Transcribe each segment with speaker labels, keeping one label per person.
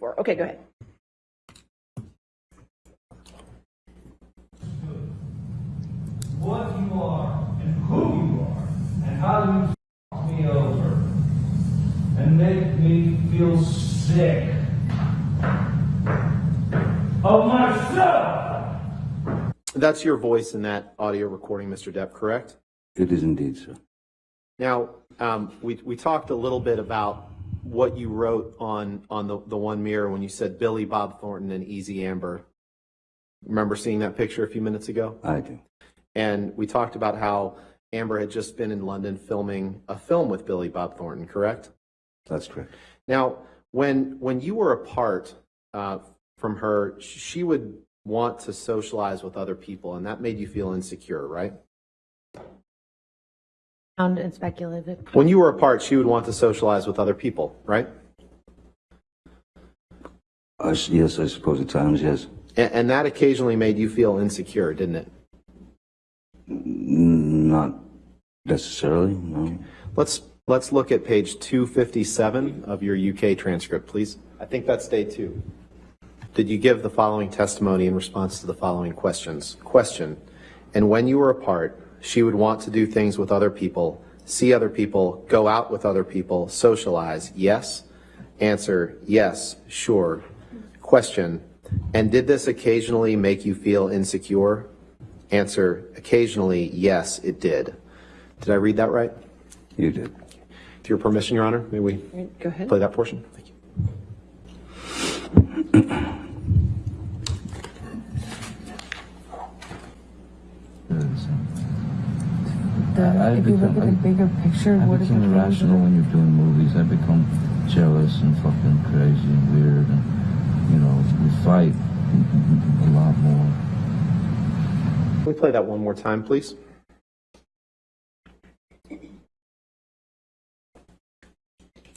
Speaker 1: four. Okay, go ahead.
Speaker 2: what you are and who you are and how you fuck me over and make me feel sick of myself.
Speaker 3: That's your voice in that audio recording, Mr. Depp, correct?
Speaker 4: It is indeed, sir.
Speaker 3: Now, um, we, we talked a little bit about what you wrote on, on the, the one mirror when you said Billy Bob Thornton and Easy Amber. Remember seeing that picture a few minutes ago?
Speaker 4: I do.
Speaker 3: And we talked about how Amber had just been in London filming a film with Billy Bob Thornton, correct?
Speaker 4: That's correct.
Speaker 3: Now, when when you were apart uh, from her, she would want to socialize with other people, and that made you feel insecure, right?
Speaker 5: Sound and speculative.
Speaker 3: When you were apart, she would want to socialize with other people, right?
Speaker 4: Uh, I s yes, I suppose at times, yes.
Speaker 3: And, and that occasionally made you feel insecure, didn't it?
Speaker 4: Not necessarily, no.
Speaker 3: Let's let's look at page 257 of your UK transcript, please. I think that's day two. Did you give the following testimony in response to the following questions? Question: And when you were apart, she would want to do things with other people, see other people, go out with other people, socialize. Yes. Answer: Yes. Sure. Question: And did this occasionally make you feel insecure? Answer: Occasionally, yes, it did. Did I read that right?
Speaker 4: You did.
Speaker 3: With your permission, Your Honor, may we
Speaker 1: Go ahead.
Speaker 3: play that portion? Thank you.
Speaker 6: I
Speaker 7: if you look
Speaker 6: become-
Speaker 7: at the bigger picture,
Speaker 6: I
Speaker 7: what is
Speaker 6: become
Speaker 7: the
Speaker 6: irrational when you're doing movies. I become jealous and fucking crazy and weird, and you know, we fight a lot more.
Speaker 3: Can we play that one more time, please?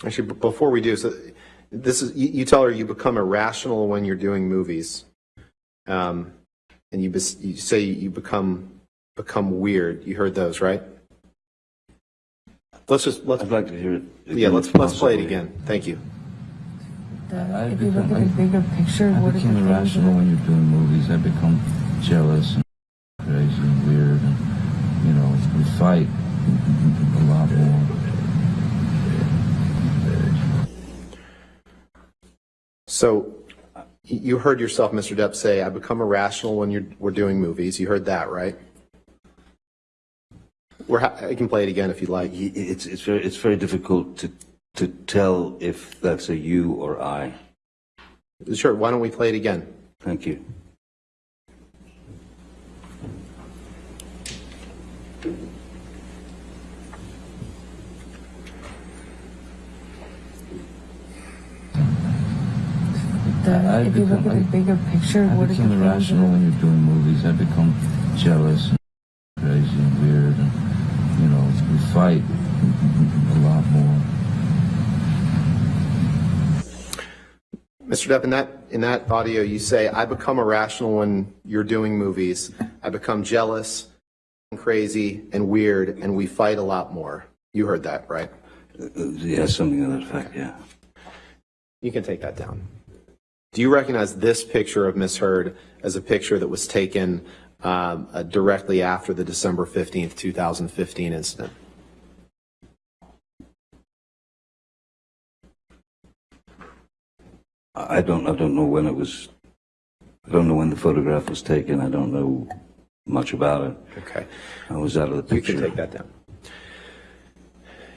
Speaker 3: Actually, before we do, so this is you, you tell her you become irrational when you're doing movies, um, and you, bes- you say you become become weird. You heard those, right? Let's just let's
Speaker 4: I'd like to hear it.
Speaker 3: yeah let's
Speaker 4: if
Speaker 3: let's play it
Speaker 4: possible.
Speaker 3: again. Thank you.
Speaker 6: I
Speaker 7: if you look at
Speaker 6: become-
Speaker 7: the bigger picture,
Speaker 6: I
Speaker 7: what is the
Speaker 6: become irrational when you're doing movies. I become jealous and crazy and weird, and you know, we fight a lot more.
Speaker 3: So y- you heard yourself, Mr. Depp, say, I become irrational when you're, we're doing movies. You heard that, right? We're ha- I can play it again if you'd like.
Speaker 4: It's, it's very, it's very difficult to, to tell if that's a you or I.
Speaker 3: Sure, why don't we play it again?
Speaker 4: Thank you.
Speaker 6: I
Speaker 7: if you look at the bigger picture,
Speaker 6: I
Speaker 7: what is the
Speaker 6: become irrational when you're doing movies. I become jealous and crazy and weird, and you know, we fight a lot more.
Speaker 3: Mr. Depp, in that, in that audio, you say, I become irrational when you're doing movies. I become jealous, and crazy, and weird, and we fight a lot more. You heard that, right?
Speaker 4: Uh, Yeah, something to that effect, yeah.
Speaker 3: You can take that down. Do you recognize this picture of Miss Heard as a picture that was taken um, uh, directly after the December 15th, 2015 incident?
Speaker 4: I don't, I don't know when it was, I don't know when the photograph was taken. I don't know much about it.
Speaker 3: Okay.
Speaker 4: I was out of the
Speaker 3: You
Speaker 4: picture.
Speaker 3: can take that down.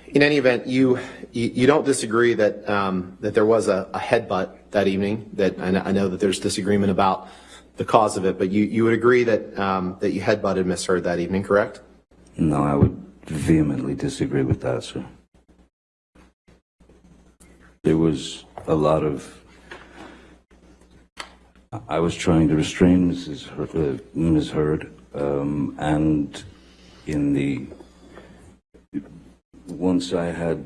Speaker 3: In any event, you, you, you don't disagree that, um, that there was a, a headbutt that evening, that, I know, I know that there's disagreement about the cause of it, but you, you would agree that, um, that you headbutted Miss Heard that evening, correct?
Speaker 4: No, I would vehemently disagree with that, sir. There was a lot of. I was trying to restrain Mrs. Heard, uh, Ms. Heard, um, and in the once I had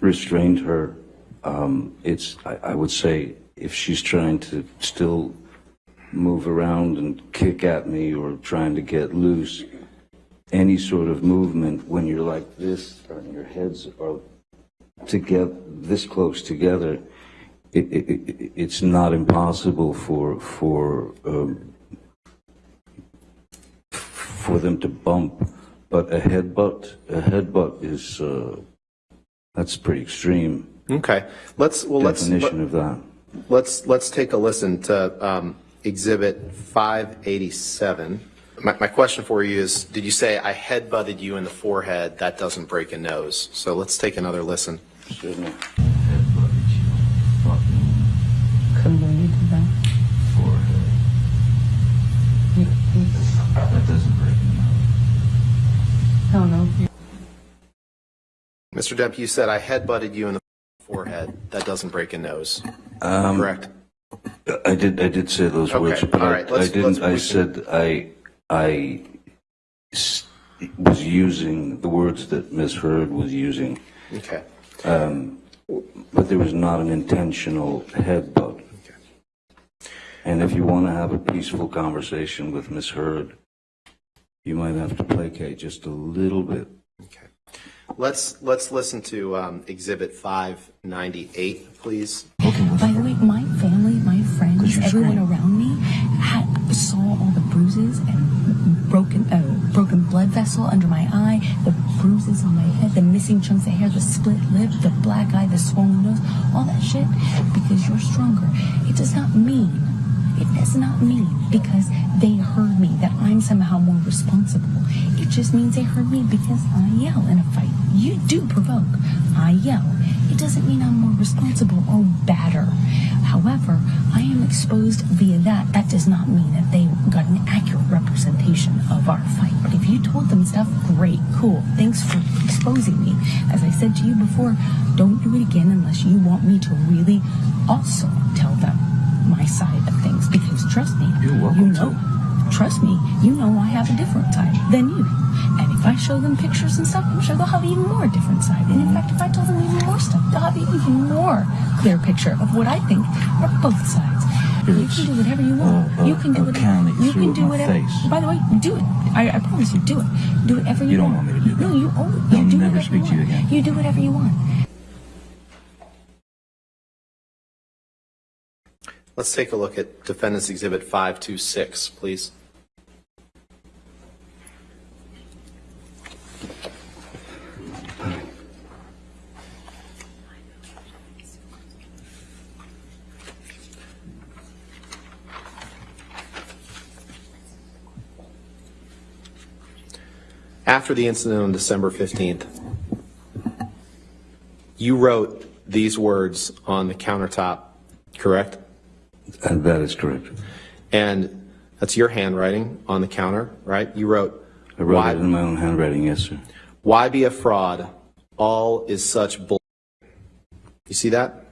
Speaker 4: restrained her, um, it's I, I would say if she's trying to still move around and kick at me or trying to get loose, any sort of movement when you're like this and your heads are together this close together it, it, it, it's not impossible for for um, for them to bump, but a headbutt a headbutt is uh, that's pretty extreme
Speaker 3: Okay, let's, well, let's,
Speaker 4: definition of that.
Speaker 3: let's, let's take a listen to um, Exhibit 587. My, my question for you is, did you say, "I headbutted you in the forehead, that doesn't break a nose"? So let's take another listen.
Speaker 4: Certainly.
Speaker 6: Headbutted you. Fucking
Speaker 1: Couldn't believe you did that.
Speaker 6: forehead. That doesn't break a nose.
Speaker 1: Hell no.
Speaker 3: Mr. Depp, you said, "I headbutted you in the forehead, that doesn't break a nose." Correct?
Speaker 4: I did. I did say those
Speaker 3: Okay,
Speaker 4: words, but
Speaker 3: all
Speaker 4: I,
Speaker 3: right, let's-
Speaker 4: I didn't. I said I. I was using the words that Ms. Heard was using,
Speaker 3: Okay.
Speaker 4: Um, but there was not an intentional headbutt. And if you want to have a peaceful conversation with Ms. Heard, you might have to placate just a little bit.
Speaker 3: Okay. Let's, let's listen to um, Exhibit 598, please.
Speaker 1: By the way, my family, my friends, everyone around me had, saw all the bruises and broken, uh, broken blood vessel under my eye, the bruises on my head, the missing chunks of hair, the split lip, the black eye, the swollen nose, all that shit. Because you're stronger. It does not mean it does not me because they heard me that I'm somehow more responsible. It just means they heard me because I yell in a fight. You do provoke. I yell. It doesn't mean I'm more responsible or badder. However, I am exposed via that. That does not mean that they got an accurate representation of our fight. But if you told them stuff, great, cool. Thanks for exposing me. As I said to you before, don't do it again unless you want me to really also tell them my side of things because trust me, you know, trust me, you know I have a different side than you. And if I show them pictures and stuff, I'm sure they'll have even more different side. And in fact, if I tell them even more stuff, they'll have even more clear picture of what I think are both sides. You can do whatever you want.
Speaker 6: Uh, uh,
Speaker 1: you can do whatever. You can do whatever.
Speaker 6: face.
Speaker 1: By the way, do it. I, I promise you, do it. Do whatever you,
Speaker 6: You don't
Speaker 1: want.
Speaker 6: want me to do that.
Speaker 1: No, you own.
Speaker 6: I'll
Speaker 1: You do
Speaker 6: never
Speaker 1: whatever
Speaker 6: speak to you again.
Speaker 1: You do whatever you want.
Speaker 3: Let's take a look at Defendant's Exhibit 526, please. After the incident on December 15th, you wrote these words on the countertop, correct?
Speaker 4: And that is correct.
Speaker 3: And that's your handwriting on the counter, right? You wrote,
Speaker 4: I wrote
Speaker 3: why,
Speaker 4: it in my own handwriting. Yes, sir.
Speaker 3: why be a fraud? All is such bull. You see that?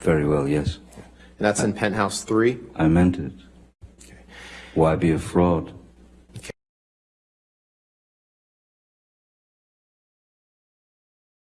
Speaker 4: Very well. Yes,
Speaker 3: And that's in penthouse three.
Speaker 4: I meant it. Why be a fraud?